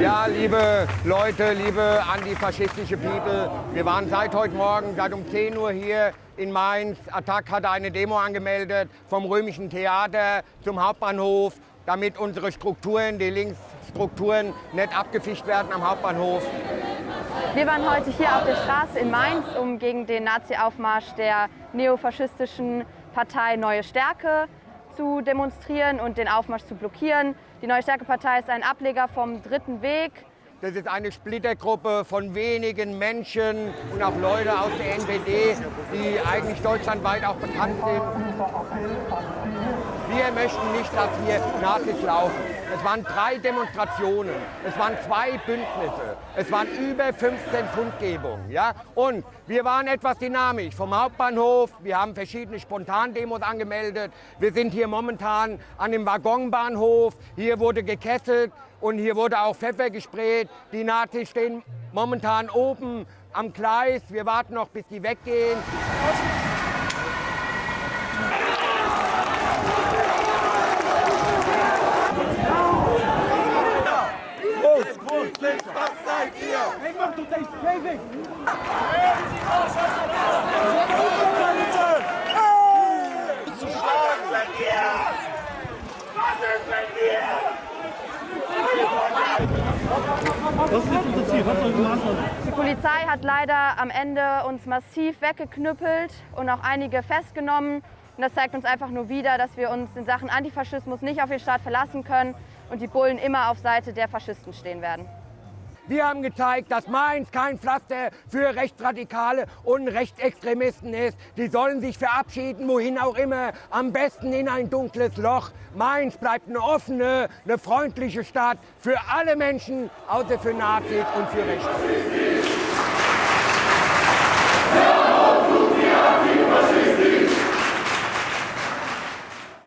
Ja, liebe Leute, liebe antifaschistische People, wir waren seit heute Morgen, seit um 10 Uhr hier in Mainz. Attac hatte eine Demo angemeldet vom Römischen Theater zum Hauptbahnhof, damit unsere Strukturen, die Linksstrukturen, nicht abgefischt werden am Hauptbahnhof. Wir waren heute hier auf der Straße in Mainz, um gegen den Nazi-Aufmarsch der neofaschistischen Partei Neue Stärke zu demonstrieren und den Aufmarsch zu blockieren. Die Neue Stärke-Partei ist ein Ableger vom Dritten Weg. Das ist eine Splittergruppe von wenigen Menschen und auch Leute aus der NPD, die eigentlich deutschlandweit auch bekannt sind. Wir möchten nicht, dass hier Nazis laufen. Es waren drei Demonstrationen, es waren zwei Bündnisse, es waren über 15 Kundgebungen. Ja? Und wir waren etwas dynamisch vom Hauptbahnhof, wir haben verschiedene Spontandemos angemeldet. Wir sind hier momentan an dem Waggonbahnhof, hier wurde gekesselt und hier wurde auch Pfeffer gesprayt. Die Nazis stehen momentan oben am Gleis, wir warten noch, bis die weggehen. Die Polizei hat leider am Ende uns massiv weggeknüppelt und auch einige festgenommen. Und das zeigt uns einfach nur wieder, dass wir uns in Sachen Antifaschismus nicht auf den Staat verlassen können und die Bullen immer auf Seite der Faschisten stehen werden. Wir haben gezeigt, dass Mainz kein Pflaster für Rechtsradikale und Rechtsextremisten ist. Die sollen sich verabschieden, wohin auch immer, am besten in ein dunkles Loch. Mainz bleibt eine offene, eine freundliche Stadt für alle Menschen, außer für Nazis und für Rechte.